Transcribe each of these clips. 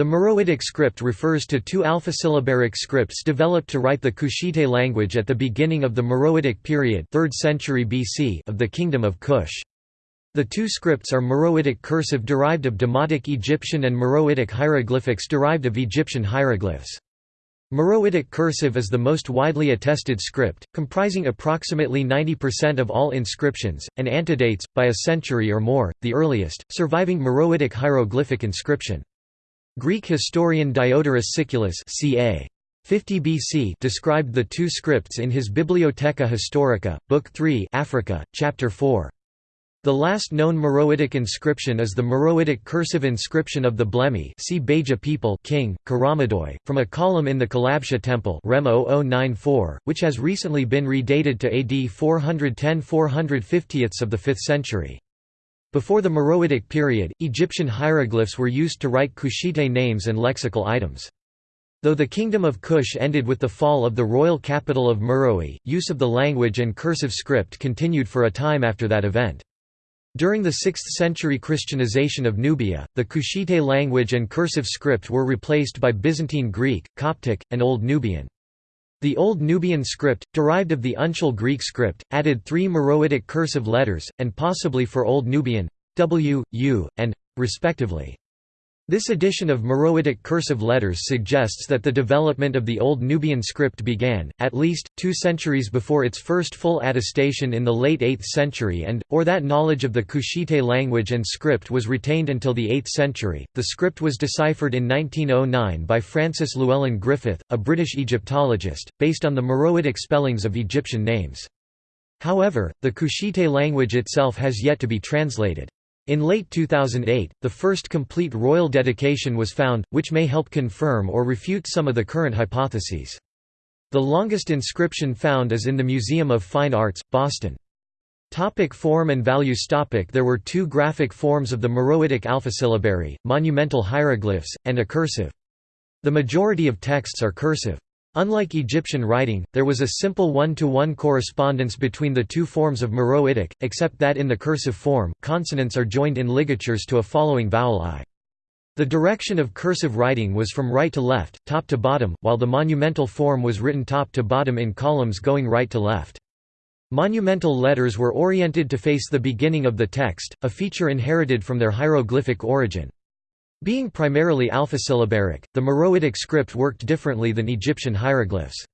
The Meroitic script refers to two alphasyllabaric scripts developed to write the Kushite language at the beginning of the Meroitic period 3rd century BC of the Kingdom of Kush. The two scripts are Meroitic cursive derived of Demotic Egyptian and Meroitic hieroglyphics derived of Egyptian hieroglyphs. Meroitic cursive is the most widely attested script, comprising approximately 90% of all inscriptions, and antedates, by a century or more, the earliest, surviving Meroitic hieroglyphic inscription. Greek historian Diodorus Siculus ca. 50 BC described the two scripts in his Bibliotheca Historica, Book 3 Africa, Chapter 4. The last known Meroitic inscription is the Meroitic cursive inscription of the Blemmyi see Beja people king, Karamadoj, from a column in the Kalabsha temple Rem 0094, which has recently been redated to AD 410–450 of the 5th century. Before the Meroitic period, Egyptian hieroglyphs were used to write Kushite names and lexical items. Though the Kingdom of Kush ended with the fall of the royal capital of Meroe, use of the language and cursive script continued for a time after that event. During the 6th century Christianization of Nubia, the Kushite language and cursive script were replaced by Byzantine Greek, Coptic, and Old Nubian. The Old Nubian script, derived of the uncial Greek script, added three Meroitic cursive letters, and possibly for Old Nubian, w, u, and, respectively. This addition of Meroitic cursive letters suggests that the development of the Old Nubian script began, at least, two centuries before its first full attestation in the late 8th century and, or that knowledge of the Kushite language and script was retained until the 8th century. The script was deciphered in 1909 by Francis Llewellyn Griffith, a British Egyptologist, based on the Meroitic spellings of Egyptian names. However, the Kushite language itself has yet to be translated. In late 2008, the first complete royal dedication was found, which may help confirm or refute some of the current hypotheses. The longest inscription found is in the Museum of Fine Arts, Boston. Topic form and values topic There were two graphic forms of the Meroitic alphasyllabary, monumental hieroglyphs, and a cursive. The majority of texts are cursive. Unlike Egyptian writing, there was a simple one-to-one -one correspondence between the two forms of Meroitic, except that in the cursive form, consonants are joined in ligatures to a following vowel i. The direction of cursive writing was from right to left, top to bottom, while the monumental form was written top to bottom in columns going right to left. Monumental letters were oriented to face the beginning of the text, a feature inherited from their hieroglyphic origin. Being primarily alphasyllabaric, the Meroitic script worked differently than Egyptian hieroglyphs.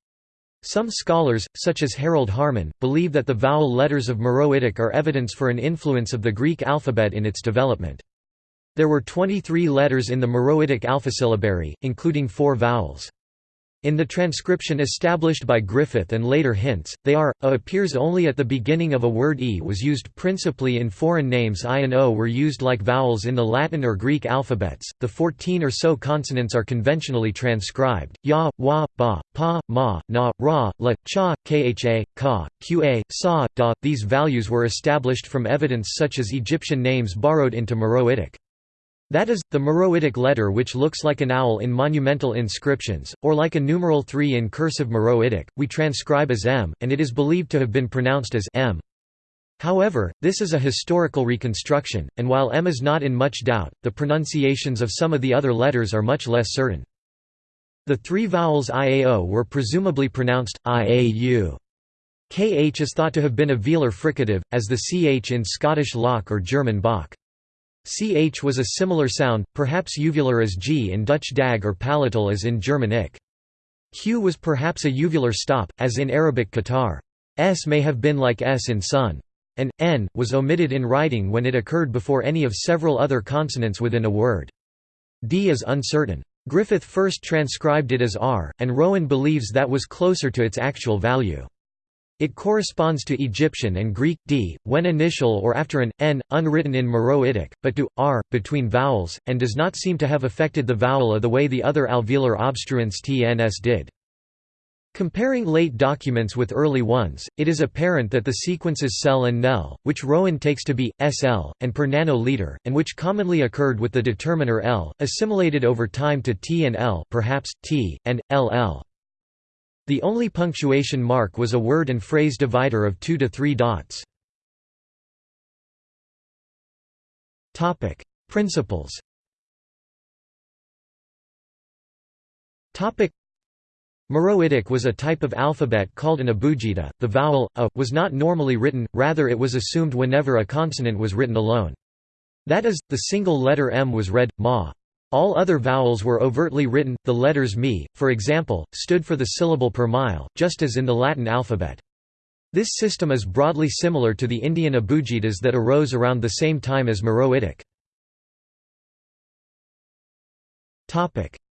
Some scholars, such as Harald Haarmann, believe that the vowel letters of Meroitic are evidence for an influence of the Greek alphabet in its development. There were 23 letters in the Meroitic alphasyllabary, including four vowels. In the transcription established by Griffith and later Hintze, they are, a appears only at the beginning of a word e was used principally in foreign names i and o were used like vowels in the Latin or Greek alphabets, the 14 or so consonants are conventionally transcribed, ya, wa, ba, pa, ma, na, ra, la, cha, kha, ka, qa, sa, da. These values were established from evidence such as Egyptian names borrowed into Meroitic. That is, the Meroitic letter which looks like an owl in monumental inscriptions, or like a numeral 3 in cursive Meroitic, we transcribe as m, and it is believed to have been pronounced as m. However, this is a historical reconstruction, and while m is not in much doubt, the pronunciations of some of the other letters are much less certain. The three vowels iao were presumably pronounced, iau. Kh is thought to have been a velar fricative, as the ch in Scottish loch or German bach. Ch was a similar sound, perhaps uvular as g in Dutch dag or palatal as in German ik. Q was perhaps a uvular stop, as in Arabic qatar. S may have been like S in sun. And, n, was omitted in writing when it occurred before any of several other consonants within a word. D is uncertain. Griffith first transcribed it as R, and Rowan believes that was closer to its actual value. It corresponds to Egyptian and Greek d, when initial or after an, n, unwritten in Meroitic, but to, r, between vowels, and does not seem to have affected the vowel a the way the other alveolar obstruents tns did. Comparing late documents with early ones, it is apparent that the sequences sel and nel, which Rowan takes to be, sl, and per nanoliter, and which commonly occurred with the determiner l, assimilated over time to t and l perhaps, t, and, ll. The only punctuation mark was a word and phrase divider of two to three dots. Principles Meroitic was a type of alphabet called an abugida. The vowel a was not normally written, rather it was assumed whenever a consonant was written alone. That is, the single letter m was read ma. All other vowels were overtly written. The letters mi, for example, stood for the syllable per mile, just as in the Latin alphabet. This system is broadly similar to the Indian abugidas that arose around the same time as Meroitic.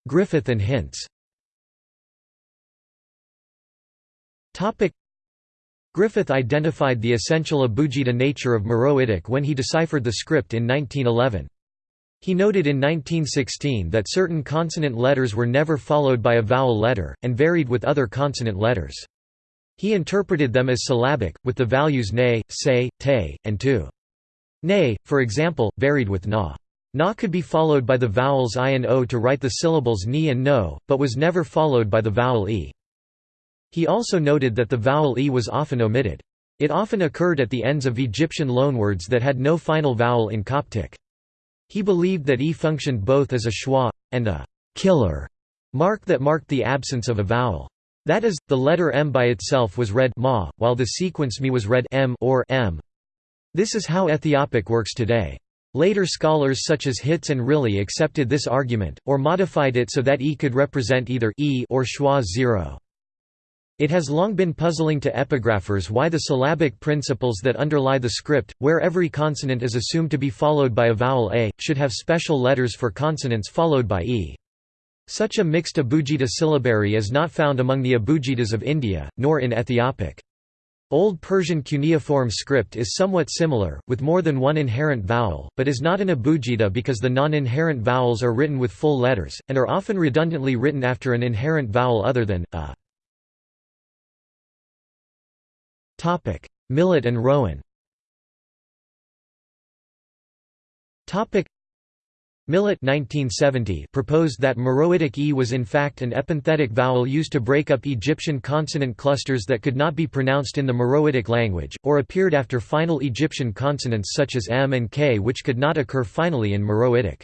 Griffith and Hintze Griffith identified the essential abugida nature of Meroitic when he deciphered the script in 1911. He noted in 1916 that certain consonant letters were never followed by a vowel letter, and varied with other consonant letters. He interpreted them as syllabic, with the values ne, se, te, and tu. Ne, for example, varied with na. Na could be followed by the vowels i and o to write the syllables ni and no, but was never followed by the vowel e. He also noted that the vowel e was often omitted. It often occurred at the ends of Egyptian loanwords that had no final vowel in Coptic. He believed that e functioned both as a schwa, and a killer mark that marked the absence of a vowel. That is, the letter m by itself was read ma, while the sequence mi was read m or m. This is how Ethiopic works today. Later scholars such as Hintze and Rilly accepted this argument, or modified it so that e could represent either e or schwa 0. It has long been puzzling to epigraphers why the syllabic principles that underlie the script, where every consonant is assumed to be followed by a vowel a, should have special letters for consonants followed by e. Such a mixed abugida syllabary is not found among the abugidas of India, nor in Ethiopic. Old Persian cuneiform script is somewhat similar, with more than one inherent vowel, but is not an abugida because the non-inherent vowels are written with full letters, and are often redundantly written after an inherent vowel other than, a. Millet and Rowan. Millet 1970 proposed that Meroitic e was in fact an epenthetic vowel used to break up Egyptian consonant clusters that could not be pronounced in the Meroitic language, or appeared after final Egyptian consonants such as m and k which could not occur finally in Meroitic.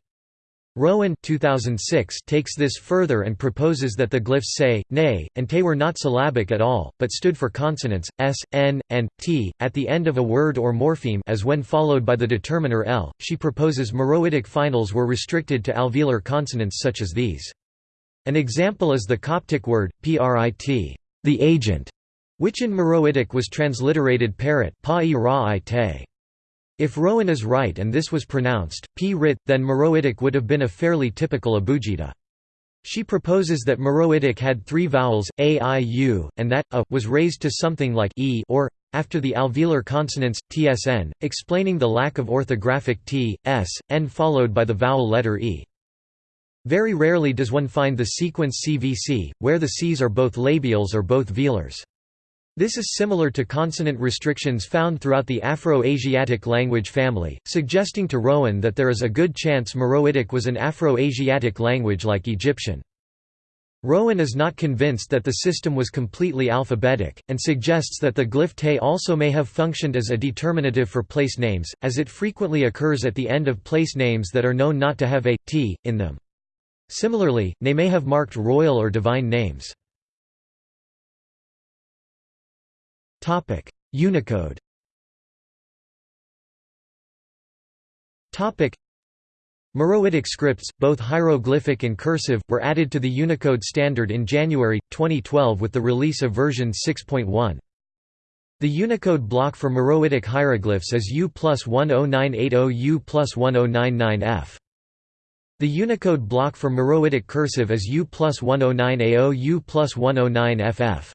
Rowan 2006 takes this further and proposes that the glyphs say, nay, and te were not syllabic at all, but stood for consonants, s, n, and, t, at the end of a word or morpheme as when followed by the determiner l. She proposes Meroitic finals were restricted to alveolar consonants such as these. An example is the Coptic word, prit, the agent, which in Meroitic was transliterated parrot pa -i -te. If Rowan is right and this was pronounced, p rit, then Meroitic would have been a fairly typical abugida. She proposes that Meroitic had three vowels, a, i, u, and that, a, was raised to something like e or, after the alveolar consonants, tsn, explaining the lack of orthographic t, s, n followed by the vowel letter e. Very rarely does one find the sequence CVC, where the Cs are both labials or both velars. This is similar to consonant restrictions found throughout the Afro-Asiatic language family, suggesting to Rowan that there is a good chance Meroitic was an Afro-Asiatic language like Egyptian. Rowan is not convinced that the system was completely alphabetic, and suggests that the glyph te also may have functioned as a determinative for place names, as it frequently occurs at the end of place names that are known not to have a t in them. Similarly, they may have marked royal or divine names. Unicode. Meroitic scripts, both hieroglyphic and cursive, were added to the Unicode standard in January 2012 with the release of version 6.1. The Unicode block for Meroitic hieroglyphs is U plus 10980 U plus 1099F. The Unicode block for Meroitic cursive is U plus 109AO U plus 109FF.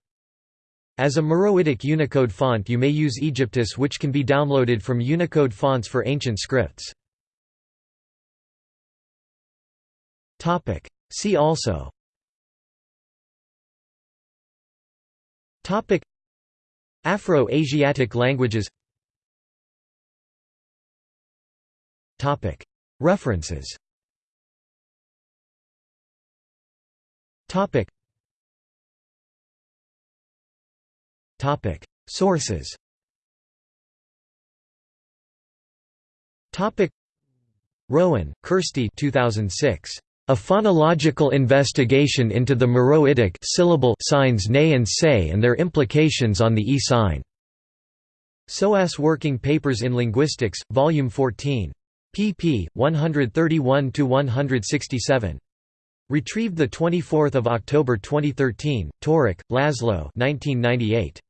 As a Meroitic Unicode font you may use Aegyptus which can be downloaded from Unicode fonts for ancient scripts. See also. Afro-Asiatic languages. References Sources. Rowan, Kirsty 2006. A phonological investigation into the Meroitic syllable signs nay and say and their implications on the e sign. SOAS Working Papers in Linguistics, Volume 14. pp. 131–167. Retrieved 24 October 2013, Torok, Laszlo 1998.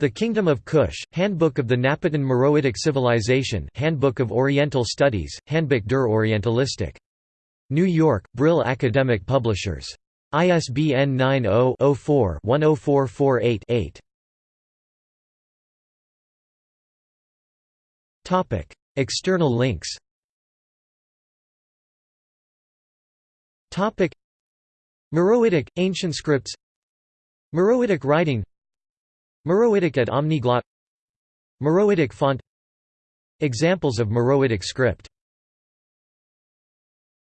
The Kingdom of Kush, Handbook of the Napatan Meroitic Civilization Handbook of Oriental Studies, Handbuch der Orientalistik. New York, Brill Academic Publishers. ISBN 90-04-10448-8. External links Meroitic, Ancient Scripts Meroitic Writing Meroitic at Omniglot Meroitic font. Examples of Meroitic script